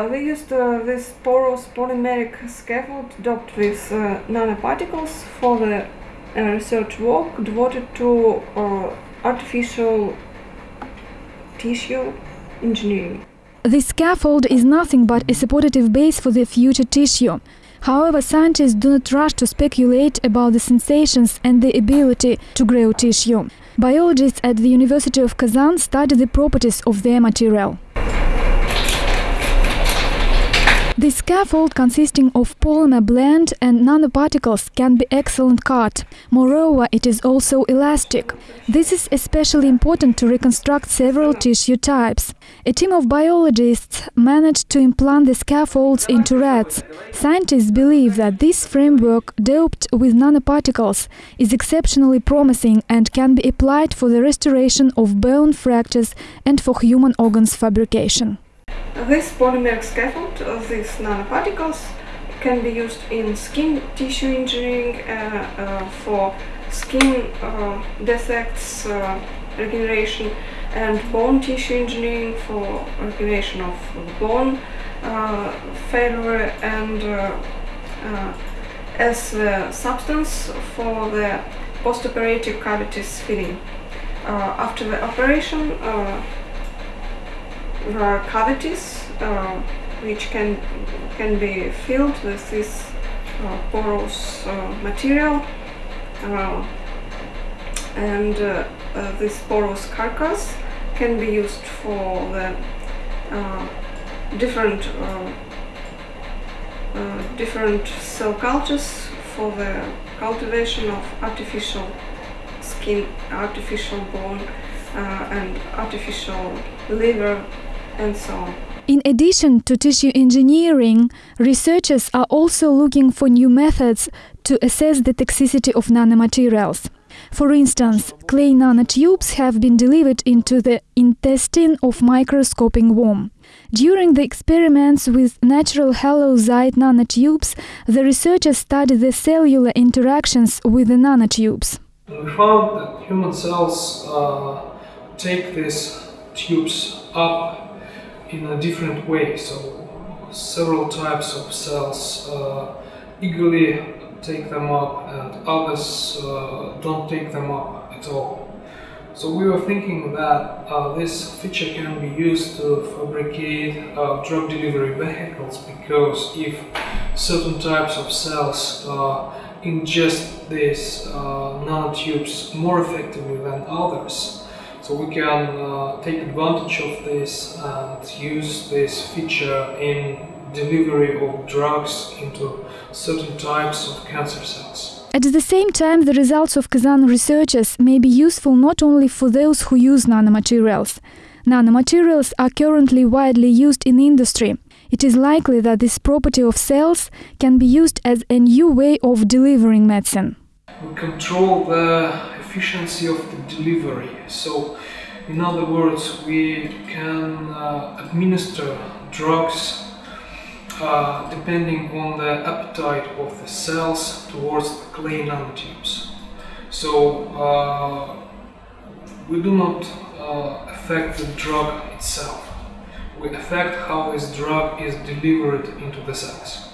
We used uh, this porous polymeric scaffold doped with uh, nanoparticles for the uh, research work devoted to uh, artificial tissue engineering. The scaffold is nothing but a supportive base for the future tissue. However, scientists do not rush to speculate about the sensations and the ability to grow tissue. Biologists at the University of Kazan study the properties of their material. The scaffold consisting of polymer blend and nanoparticles can be excellent cut. Moreover, it is also elastic. This is especially important to reconstruct several tissue types. A team of biologists managed to implant the scaffolds into rats. Scientists believe that this framework, doped with nanoparticles, is exceptionally promising and can be applied for the restoration of bone fractures and for human organs fabrication. This polymer scaffold, uh, these nanoparticles, can be used in skin tissue engineering uh, uh, for skin uh, defects uh, regeneration and bone tissue engineering for regeneration of bone uh, failure and as the substance for the postoperative cavities filling. after the operation, there are cavities uh, which can can be filled with this uh, porous uh, material. Uh, and uh, uh, this porous carcass can be used for the different different cell cultures for the cultivation of artificial skin, artificial bone and artificial liver and so on. In addition to tissue engineering, researchers are also looking for new methods to assess the toxicity of nanomaterials. For instance, clay nanotubes have been delivered into the intestine of microscoping worm. During the experiments with natural halloysite nanotubes, the researchers studied the cellular interactions with the nanotubes. We found that human cells uh, take these tubes up in a different way. So several types of cells uh, eagerly take them up and others uh, don't take them up at all. So we were thinking that uh, this feature can be used to fabricate uh, drug delivery vehicles because if certain types of cells uh, ingest these uh, nanotubes more effectively than others, so we can uh, take advantage of this and use this feature in delivery of drugs into certain types of cancer cells. At the same time, the results of Kazan researchers may be useful not only for those who use nanomaterials. Nanomaterials are currently widely used in industry. It is likely that this property of cells can be used as a new way of delivering medicine. We control the efficiency of the delivery. So, in other words, we can uh, administer drugs uh, depending on the appetite of the cells towards the clay nanotubes. So, uh, we do not uh, affect the drug itself. We affect how this drug is delivered into the cells.